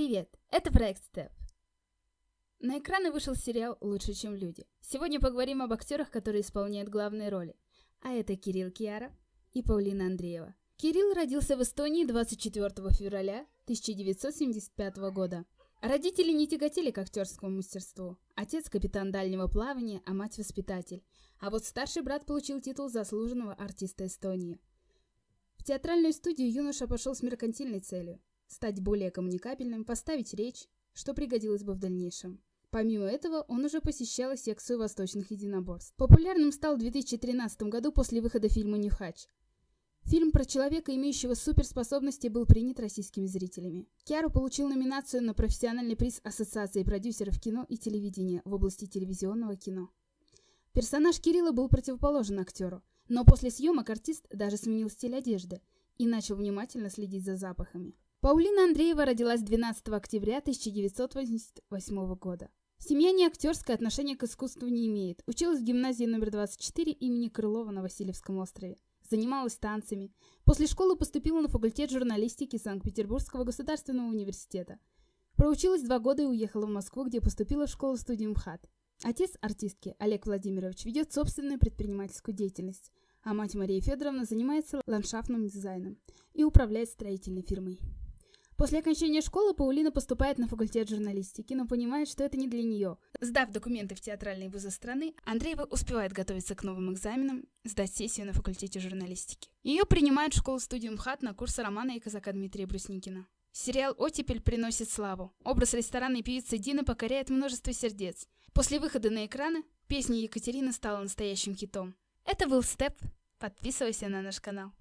Привет, это проект Степ. На экраны вышел сериал «Лучше, чем люди». Сегодня поговорим об актерах, которые исполняют главные роли. А это Кирилл Киара и Паулина Андреева. Кирилл родился в Эстонии 24 февраля 1975 года. Родители не тяготели к актерскому мастерству. Отец – капитан дальнего плавания, а мать – воспитатель. А вот старший брат получил титул заслуженного артиста Эстонии. В театральную студию юноша пошел с меркантильной целью – стать более коммуникабельным, поставить речь, что пригодилось бы в дальнейшем. Помимо этого, он уже посещал секцию восточных единоборств. Популярным стал в 2013 году после выхода фильма «Нюхач». Фильм про человека, имеющего суперспособности, был принят российскими зрителями. Киару получил номинацию на профессиональный приз Ассоциации продюсеров кино и телевидения в области телевизионного кино. Персонаж Кирилла был противоположен актеру, но после съемок артист даже сменил стиль одежды и начал внимательно следить за запахами. Паулина Андреева родилась 12 октября 1988 года. Семья не актерское отношение к искусству не имеет. Училась в гимназии номер 24 имени Крылова на Васильевском острове. Занималась танцами. После школы поступила на факультет журналистики Санкт-Петербургского государственного университета. Проучилась два года и уехала в Москву, где поступила в школу-студию МХАТ. Отец артистки, Олег Владимирович, ведет собственную предпринимательскую деятельность, а мать Мария Федоровна занимается ландшафтным дизайном и управляет строительной фирмой. После окончания школы Паулина поступает на факультет журналистики, но понимает, что это не для нее. Сдав документы в театральные вузы страны, Андреева успевает готовиться к новым экзаменам, сдать сессию на факультете журналистики. Ее принимают в школу-студию МХАТ на курсы романа и казака Дмитрия Брусникина. Сериал «Оттепель» приносит славу. Образ ресторанной певицы Дины покоряет множество сердец. После выхода на экраны песня Екатерины стала настоящим хитом. Это был Степ. Подписывайся на наш канал.